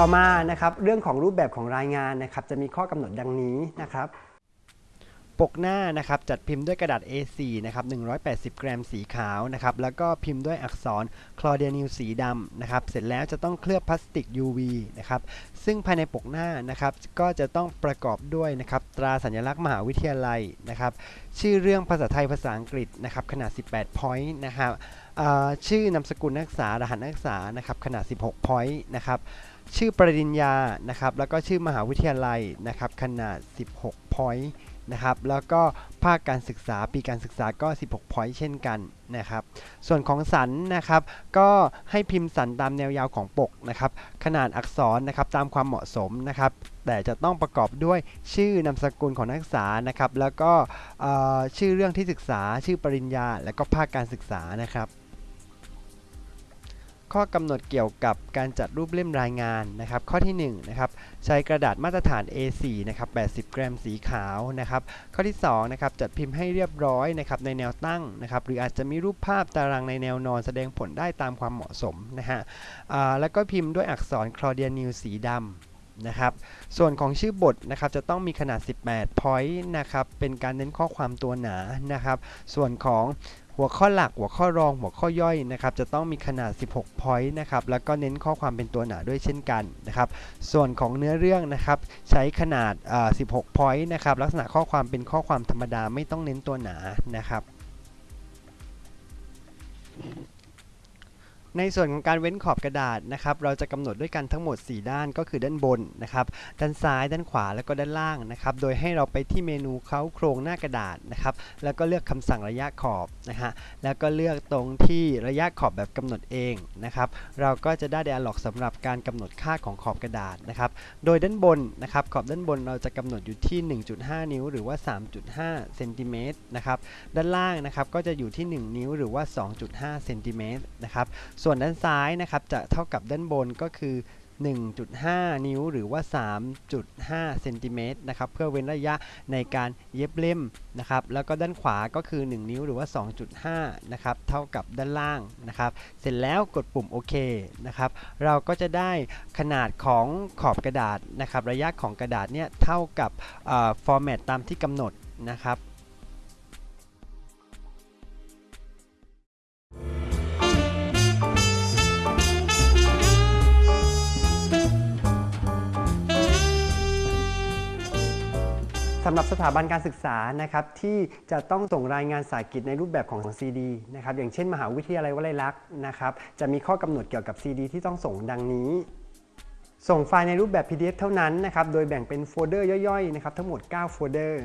ต่อมานะครับเรื่องของรูปแบบของรายงานนะครับจะมีข้อกำหนดดังนี้นะครับปกหน้านะครับจัดพิมพ์ด้วยกระดาษ A4 นะครับ180 กรัมสีขาวนะครับแล้วก็พิมพ์ด้วยอักษรคลอเดียนิลสีดำนะครับเสร็จแล้วจะต้องเคลือบพลาสติก UV นะครับซึ่งภายในปกหน้านะครับก็จะต้องประกอบด้วยนะครับตราสัญลักษณ์มหาวิทยาลัยนะครับชื่อเรื่องภาษาไทยภาษาอังกฤษนะครับขนาด 18 point นะครับชื่อนามสกุลนักศึกษารหัสนักศึกษานะครับขนาด 16 point นะครับ ชื่อปริญญานะครับแล้วก็ชื่อมหาวิทยาลัยนะครับขนาด 16 point นะครับแล้วก็ภาคการศึกษาปีการศึกษาก็ 16 point เช่นกันนะครับส่วนของสันนะครับก็ให้พิมพ์สันตามแนวยาวของปกนะครับขนาดอักษรนะครับตามความเหมาะสมนะครับแต่จะต้องประกอบด้วยชื่อนามสกุลของนักศึกษานะครับแล้วก็ชื่อเรื่องที่ศึกษาชื่อปริญญา และก็ภาคการศึกษานะครับ ข้อกำหนดเกี่ยวกับการจัดรูปเล่มรายงานนะครับ ข้อที่1นะครับใช้กระดาษมาตรฐาน A4 นะครับ80 กรัมสีขาวนะครับ ข้อที่2นะครับจัดพิมพ์ให้เรียบร้อยนะครับในแนวตั้งนะครับ หรืออาจจะมีรูปภาพตารางในแนวนอนแสดงผลได้ตามความเหมาะสมนะฮะแล้วก็พิมพ์ด้วยอักษรคลอเดียนิลสีดำนะครับส่วนของชื่อบทนะครับจะต้องมีขนาด 18 point นะครับเป็นการเน้นข้อความตัวหนานะครับ ส่วนของ หัวข้อหลักหัวข้อรองหัวข้อย่อยนะครับจะต้องมีขนาด 16 point นะครับแล้วก็เน้นข้อความเป็นตัวหนาด้วยเช่นกันนะครับส่วนของเนื้อเรื่องนะครับใช้ขนาด 16 point นะครับลักษณะข้อความเป็นข้อความธรรมดาไม่ต้องเน้นตัวหนานะครับ ในส่วนของการเว้นขอบกระดาษนะครับ เราจะกำหนดด้วยกันทั้งหมด 4 ด้านก็คือด้านบนนะครับ ด้านซ้าย ด้านขวาแล้วก็ด้านล่างนะครับ โดยให้เราไปที่เมนูเค้าโครงหน้ากระดาษนะครับ แล้วก็เลือกคำสั่งระยะขอบนะฮะ แล้วก็เลือกตรงที่ระยะขอบแบบกำหนดเองนะครับ เราก็จะได้ dialog สำหรับการกำหนดค่าของขอบกระดาษนะครับ โดยด้านบนนะครับ ขอบด้านบนเราจะกำหนดอยู่ที่ 1.5 นิ้ว หรือว่า 3.5 เซนติเมตรนะครับ ด้านล่างนะครับก็จะอยู่ที่ 1 นิ้วหรือว่า 2.5 เซนติเมตรนะครับส่วนด้านซ้ายนะครับจะเท่ากับด้านบนก็คือ 1.5 นิ้วหรือว่า 3.5 เซนติเมตรนะครับเพื่อเว้นระยะในการเย็บเล่มนะครับแล้วก็ด้านขวาก็คือ 1 นิ้วหรือว่า 2.5 นะครับเท่ากับด้านล่างนะครับ เสร็จแล้วกดปุ่มโอเคนะครับ เราก็จะได้ขนาดของขอบกระดาษนะครับ ระยะของกระดาษเนี่ยเท่ากับฟอร์แมตตามที่กำหนดนะครับ สำหรับสถาบันการศึกษานะครับที่จะต้องส่งรายงานสายกิจในรูปแบบของ CD นะครับอย่างเช่น มหาวิทยาลัยวลัยลักษณ์นะครับจะมีข้อกำหนดเกี่ยวกับ CD ที่ต้องส่งดังนี้ ส่งไฟล์ในรูปแบบ PDF เท่านั้นนะครับโดยแบ่งเป็นโฟลเดอร์ย่อยๆนะครับทั้งหมด 9 โฟลเดอร์